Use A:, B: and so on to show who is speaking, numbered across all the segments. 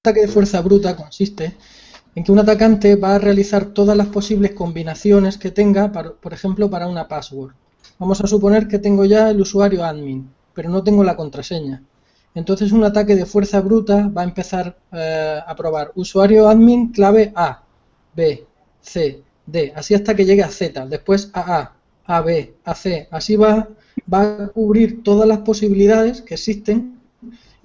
A: ataque de fuerza bruta consiste en que un atacante va a realizar todas las posibles combinaciones que tenga, por ejemplo, para una password. Vamos a suponer que tengo ya el usuario admin, pero no tengo la contraseña. Entonces un ataque de fuerza bruta va a empezar eh, a probar usuario admin clave A, B, C, D, así hasta que llegue a Z, después a A, A, B, A, C, así va a cubrir todas las posibilidades que existen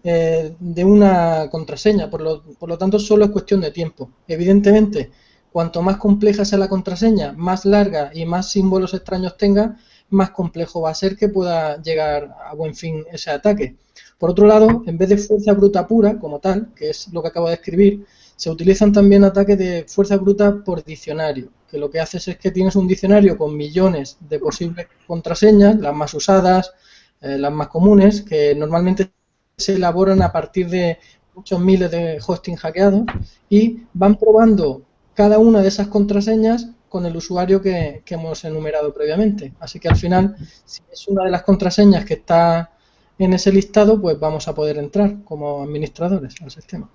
A: eh, de una contraseña, por lo, por lo tanto solo es cuestión de tiempo. Evidentemente, cuanto más compleja sea la contraseña, más larga y más símbolos extraños tenga, más complejo va a ser que pueda llegar a buen fin ese ataque. Por otro lado, en vez de fuerza bruta pura, como tal, que es lo que acabo de escribir, se utilizan también ataques de fuerza bruta por diccionario, que lo que haces es que tienes un diccionario con millones de posibles contraseñas, las más usadas, eh, las más comunes, que normalmente se elaboran a partir de muchos miles de hosting hackeados y van probando cada una de esas contraseñas con el usuario que, hemos enumerado previamente. Así que al final, si es una de las contraseñas que está en ese listado, pues vamos a poder entrar como administradores al sistema.